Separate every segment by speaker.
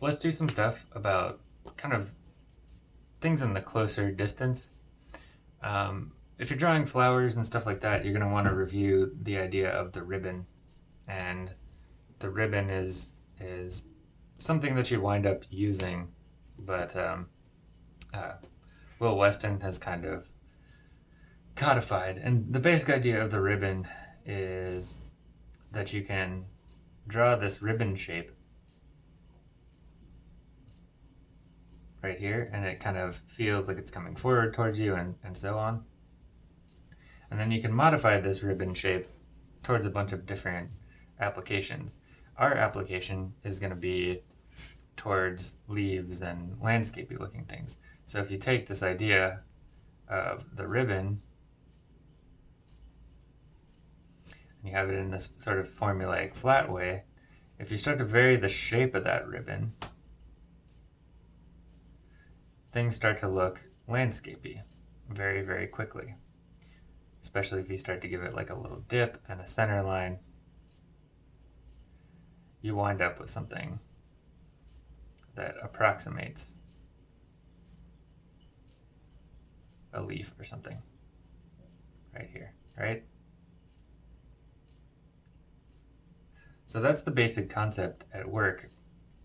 Speaker 1: let's do some stuff about kind of things in the closer distance. Um, if you're drawing flowers and stuff like that, you're going to want to review the idea of the ribbon. And the ribbon is is something that you wind up using, but um, uh, Will Weston has kind of codified. And the basic idea of the ribbon is that you can draw this ribbon shape right here and it kind of feels like it's coming forward towards you and, and so on. And then you can modify this ribbon shape towards a bunch of different applications. Our application is going to be towards leaves and landscapey looking things. So if you take this idea of the ribbon and you have it in this sort of formulaic flat way, if you start to vary the shape of that ribbon, things start to look landscapey very, very quickly. Especially if you start to give it like a little dip and a center line, you wind up with something that approximates a leaf or something right here, right? So that's the basic concept at work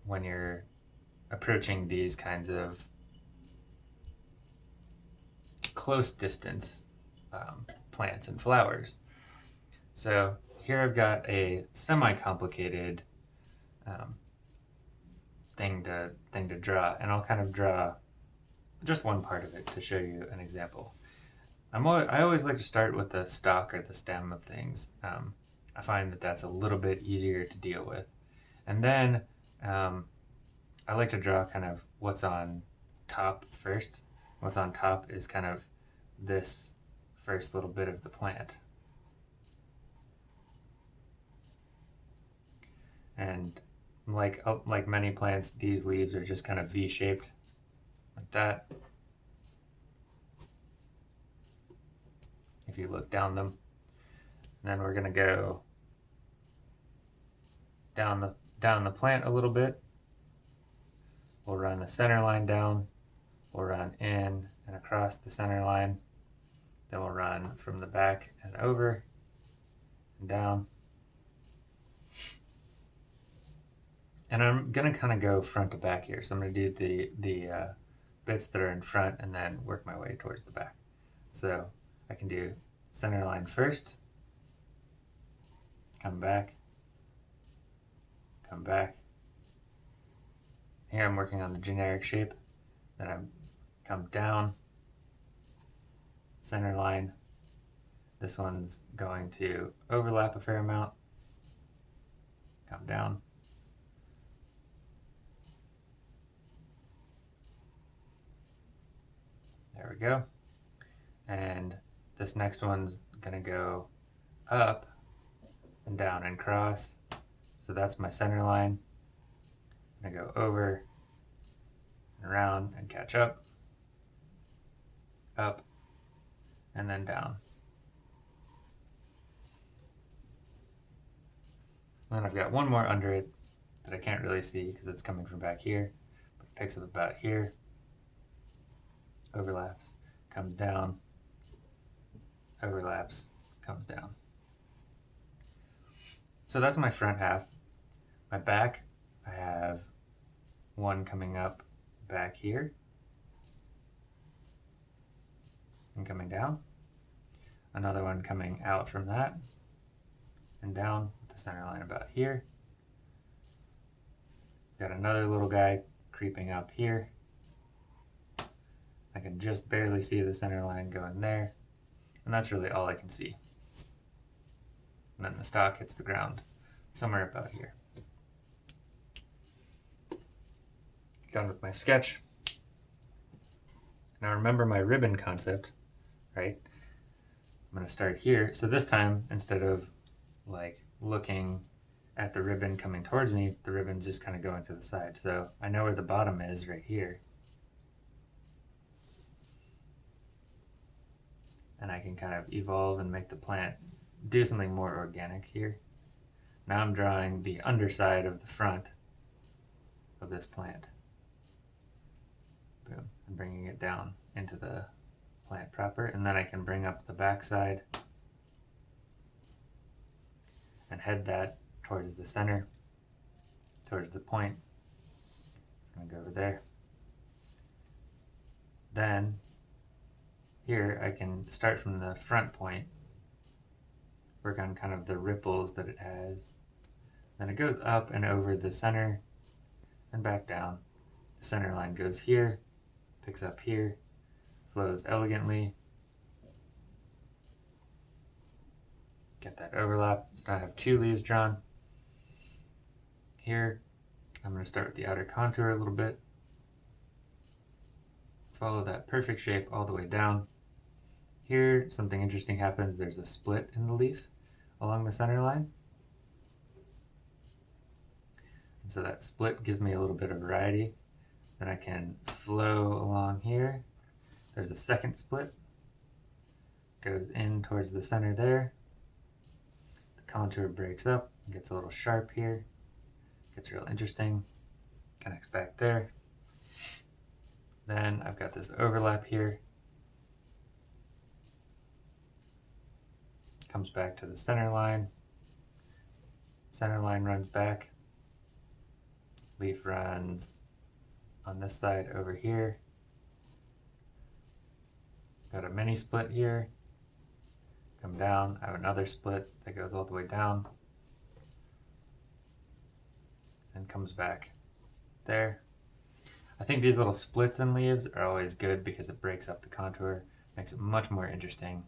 Speaker 1: when you're approaching these kinds of close distance um, plants and flowers. So here I've got a semi-complicated um, thing to thing to draw, and I'll kind of draw just one part of it to show you an example. I'm always, I always like to start with the stalk or the stem of things. Um, I find that that's a little bit easier to deal with. And then um, I like to draw kind of what's on top first. What's on top is kind of this first little bit of the plant. And like uh, like many plants, these leaves are just kind of V-shaped, like that. If you look down them, and then we're gonna go down the down the plant a little bit. We'll run the center line down. We'll run in and across the center line. Then we'll run from the back and over and down. And I'm gonna kind of go front to back here. So I'm gonna do the, the uh, bits that are in front and then work my way towards the back. So I can do center line first, come back, come back. Here I'm working on the generic shape. Then I come down, center line. This one's going to overlap a fair amount. Come down. There we go. And this next one's gonna go up and down and cross. So that's my center line. I'm gonna go over and around and catch up, up, and then down. And then I've got one more under it that I can't really see because it's coming from back here. But it picks up about here, overlaps, comes down, overlaps, comes down. So that's my front half. My back, I have one coming up back here and coming down. Another one coming out from that and down the center line about here. Got another little guy creeping up here. I can just barely see the center line going there. And that's really all I can see. And then the stock hits the ground somewhere about here. Done with my sketch. Now remember my ribbon concept right? I'm going to start here. So this time, instead of like looking at the ribbon coming towards me, the ribbon's just kind of going to the side. So I know where the bottom is right here. And I can kind of evolve and make the plant do something more organic here. Now I'm drawing the underside of the front of this plant. Boom, and bringing it down into the plant proper. And then I can bring up the backside and head that towards the center, towards the point. It's going to go over there. Then here I can start from the front point, work on kind of the ripples that it has. Then it goes up and over the center and back down. The center line goes here, picks up here, flows elegantly. Get that overlap. So I have two leaves drawn. Here, I'm going to start with the outer contour a little bit. Follow that perfect shape all the way down. Here, something interesting happens. There's a split in the leaf along the center line. And so that split gives me a little bit of variety. Then I can flow along here. There's a second split. Goes in towards the center there. The contour breaks up, gets a little sharp here. Gets real interesting. Connects back there. Then I've got this overlap here. Comes back to the center line. Center line runs back. Leaf runs on this side over here. Got a mini split here. Come down, I have another split that goes all the way down. And comes back there. I think these little splits in leaves are always good because it breaks up the contour, makes it much more interesting.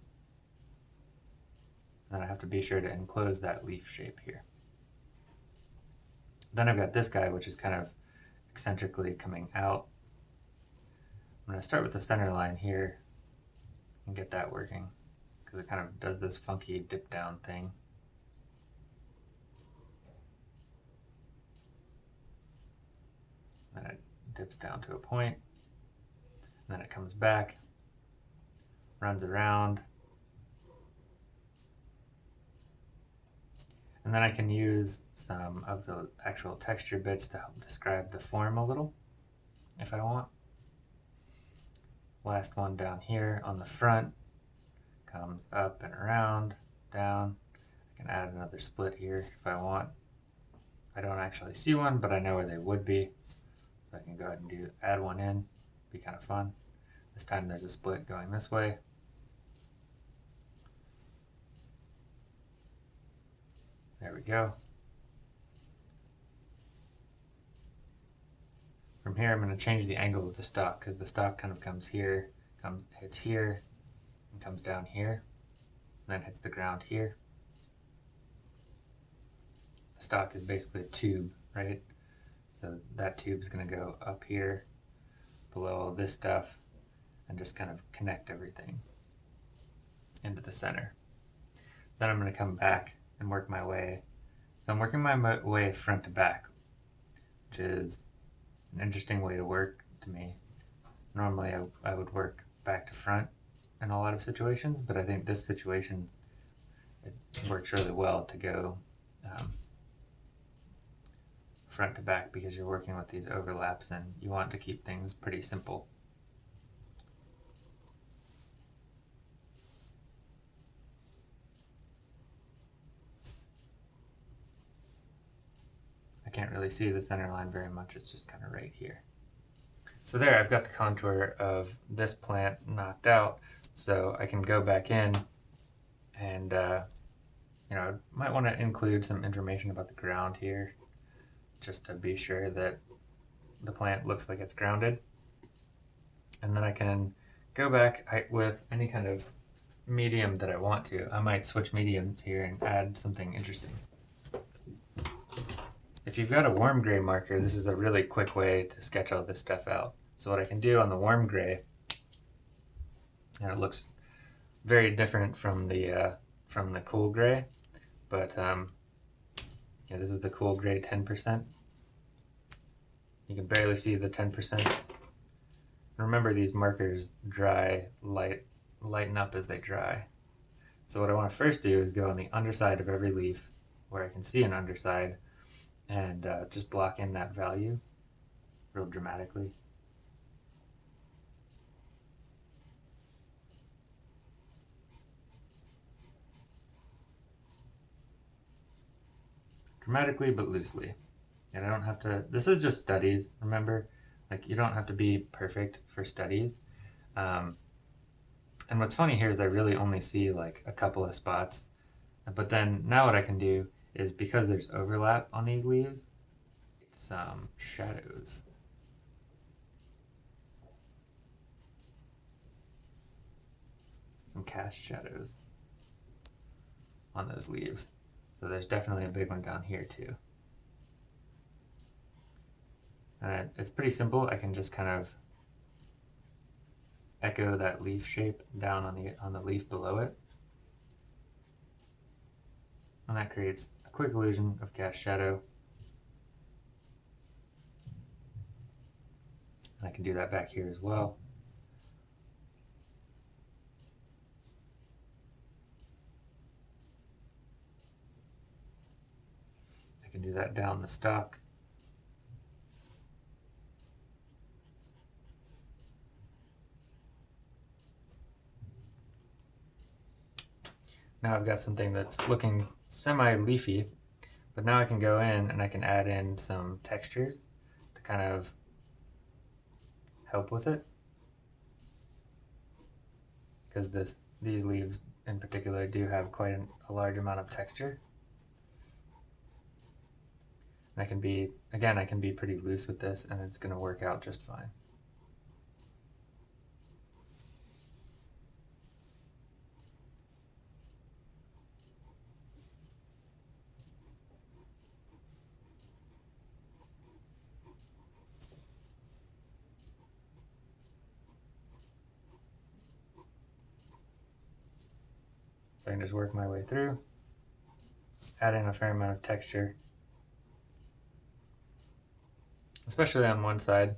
Speaker 1: And then I have to be sure to enclose that leaf shape here. Then I've got this guy, which is kind of eccentrically coming out. I'm going to start with the center line here and get that working because it kind of does this funky dip down thing. Then it dips down to a point, and then it comes back, runs around, and then I can use some of the actual texture bits to help describe the form a little, if I want. Last one down here on the front comes up and around, down. I can add another split here if I want. I don't actually see one, but I know where they would be. So I can go ahead and do add one in, be kind of fun. This time there's a split going this way. There we go. From here, I'm going to change the angle of the stock because the stock kind of comes here, comes hits here, and comes down here, and then hits the ground here. The stock is basically a tube, right? So that tube is going to go up here below all this stuff and just kind of connect everything into the center. Then I'm going to come back and work my way. So I'm working my way front to back, which is an interesting way to work to me. Normally I, I would work back to front in a lot of situations, but I think this situation it works really well to go um, front to back because you're working with these overlaps and you want to keep things pretty simple. Can't really see the center line very much, it's just kind of right here. So there, I've got the contour of this plant knocked out, so I can go back in and, uh, you know, I might want to include some information about the ground here just to be sure that the plant looks like it's grounded. And then I can go back with any kind of medium that I want to. I might switch mediums here and add something interesting. If you've got a warm gray marker, this is a really quick way to sketch all this stuff out. So what I can do on the warm gray, and it looks very different from the uh, from the cool gray, but um, yeah, this is the cool gray 10%. You can barely see the 10%. Remember these markers dry, light, lighten up as they dry. So what I want to first do is go on the underside of every leaf where I can see an underside and uh, just block in that value real dramatically. Dramatically but loosely. And I don't have to, this is just studies, remember? Like, you don't have to be perfect for studies. Um, and what's funny here is I really only see like a couple of spots. But then now what I can do is because there's overlap on these leaves, some um, shadows. Some cast shadows on those leaves. So there's definitely a big one down here too. And it's pretty simple. I can just kind of echo that leaf shape down on the on the leaf below it. And that creates quick illusion of cast shadow. And I can do that back here as well. I can do that down the stalk. Now I've got something that's looking semi-leafy, but now I can go in and I can add in some textures to kind of help with it. Because this these leaves in particular do have quite an, a large amount of texture. And I can be, again, I can be pretty loose with this and it's going to work out just fine. So I can just work my way through, add in a fair amount of texture, especially on one side.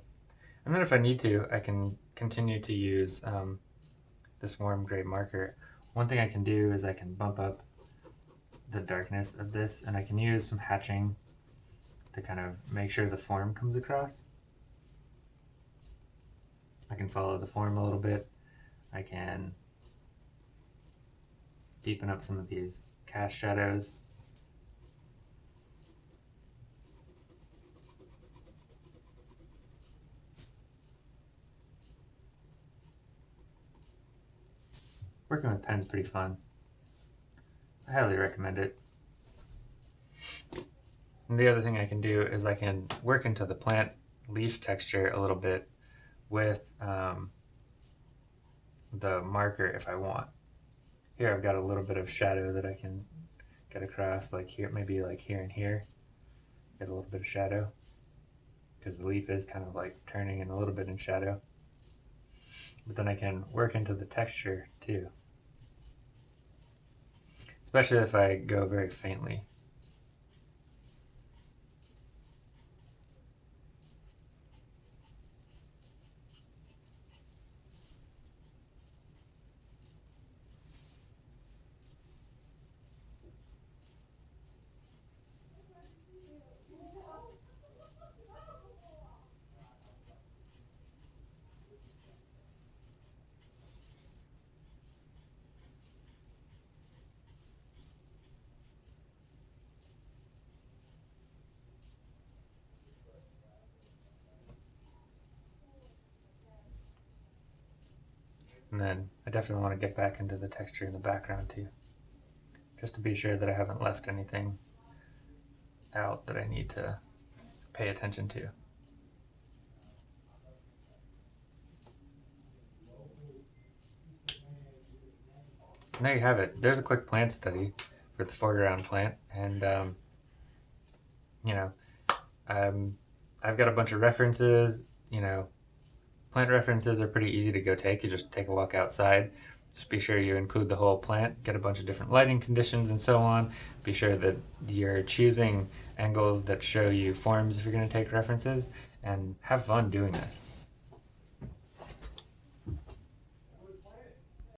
Speaker 1: And then if I need to, I can continue to use um, this warm gray marker. One thing I can do is I can bump up the darkness of this and I can use some hatching to kind of make sure the form comes across. I can follow the form a little bit. I can deepen up some of these cast shadows. Working with pen's pretty fun. I highly recommend it. And the other thing I can do is I can work into the plant leaf texture a little bit with um, the marker if I want. Here I've got a little bit of shadow that I can get across, like here, maybe like here and here. Get a little bit of shadow because the leaf is kind of like turning in a little bit in shadow. But then I can work into the texture too. Especially if I go very faintly. And then I definitely want to get back into the texture in the background too. Just to be sure that I haven't left anything out that I need to pay attention to. And there you have it. There's a quick plant study for the foreground plant. And, um, you know, um, I've got a bunch of references, you know, Plant references are pretty easy to go take. You just take a walk outside. Just be sure you include the whole plant, get a bunch of different lighting conditions and so on. Be sure that you're choosing angles that show you forms if you're going to take references and have fun doing this.